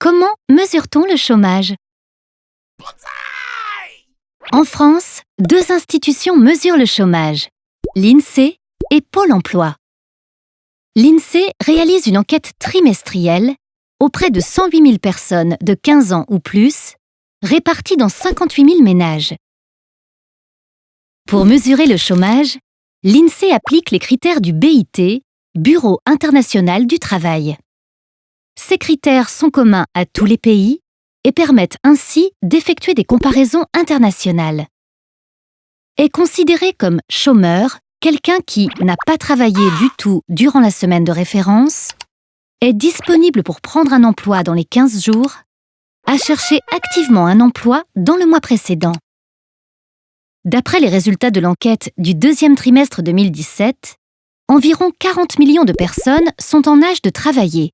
Comment mesure-t-on le chômage? En France, deux institutions mesurent le chômage, l'INSEE et Pôle emploi. L'INSEE réalise une enquête trimestrielle auprès de 108 000 personnes de 15 ans ou plus, réparties dans 58 000 ménages. Pour mesurer le chômage, l'INSEE applique les critères du BIT, Bureau international du travail. Ces critères sont communs à tous les pays et permettent ainsi d'effectuer des comparaisons internationales. Est considéré comme chômeur quelqu'un qui n'a pas travaillé du tout durant la semaine de référence, est disponible pour prendre un emploi dans les 15 jours, a cherché activement un emploi dans le mois précédent. D'après les résultats de l'enquête du deuxième trimestre 2017, environ 40 millions de personnes sont en âge de travailler,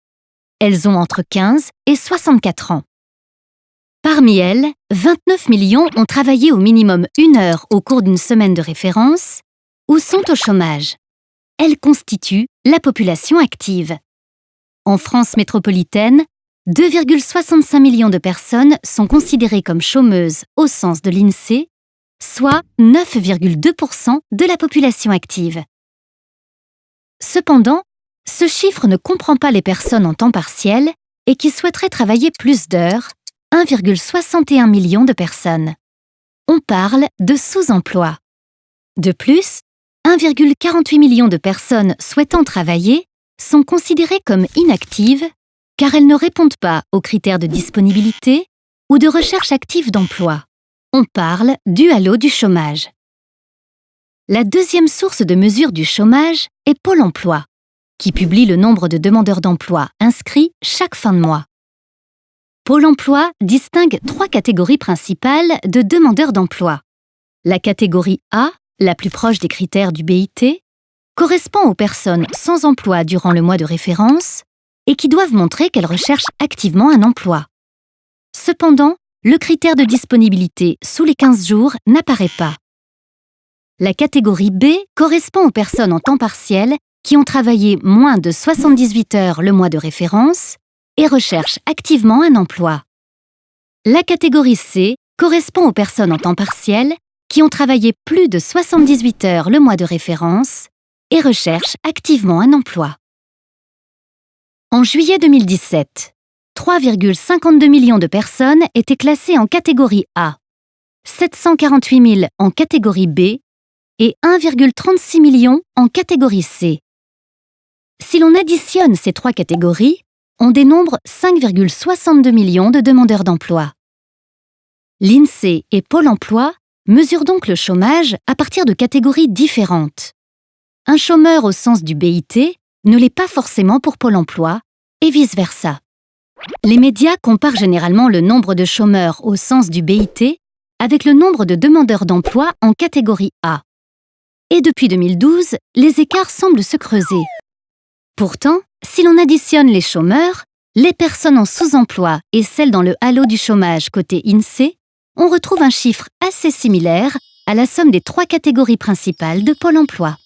elles ont entre 15 et 64 ans. Parmi elles, 29 millions ont travaillé au minimum une heure au cours d'une semaine de référence ou sont au chômage. Elles constituent la population active. En France métropolitaine, 2,65 millions de personnes sont considérées comme chômeuses au sens de l'INSEE, soit 9,2% de la population active. Cependant, ce chiffre ne comprend pas les personnes en temps partiel et qui souhaiteraient travailler plus d'heures, 1,61 million de personnes. On parle de sous-emploi. De plus, 1,48 million de personnes souhaitant travailler sont considérées comme inactives car elles ne répondent pas aux critères de disponibilité ou de recherche active d'emploi. On parle du halo du chômage. La deuxième source de mesure du chômage est Pôle emploi qui publie le nombre de demandeurs d'emploi inscrits chaque fin de mois. Pôle emploi distingue trois catégories principales de demandeurs d'emploi. La catégorie A, la plus proche des critères du BIT, correspond aux personnes sans emploi durant le mois de référence et qui doivent montrer qu'elles recherchent activement un emploi. Cependant, le critère de disponibilité sous les 15 jours n'apparaît pas. La catégorie B correspond aux personnes en temps partiel qui ont travaillé moins de 78 heures le mois de référence et recherchent activement un emploi. La catégorie C correspond aux personnes en temps partiel qui ont travaillé plus de 78 heures le mois de référence et recherchent activement un emploi. En juillet 2017, 3,52 millions de personnes étaient classées en catégorie A, 748 000 en catégorie B et 1,36 million en catégorie C. Si l'on additionne ces trois catégories, on dénombre 5,62 millions de demandeurs d'emploi. L'INSEE et Pôle emploi mesurent donc le chômage à partir de catégories différentes. Un chômeur au sens du BIT ne l'est pas forcément pour Pôle emploi, et vice-versa. Les médias comparent généralement le nombre de chômeurs au sens du BIT avec le nombre de demandeurs d'emploi en catégorie A. Et depuis 2012, les écarts semblent se creuser. Pourtant, si l'on additionne les chômeurs, les personnes en sous-emploi et celles dans le halo du chômage côté INSEE, on retrouve un chiffre assez similaire à la somme des trois catégories principales de Pôle emploi.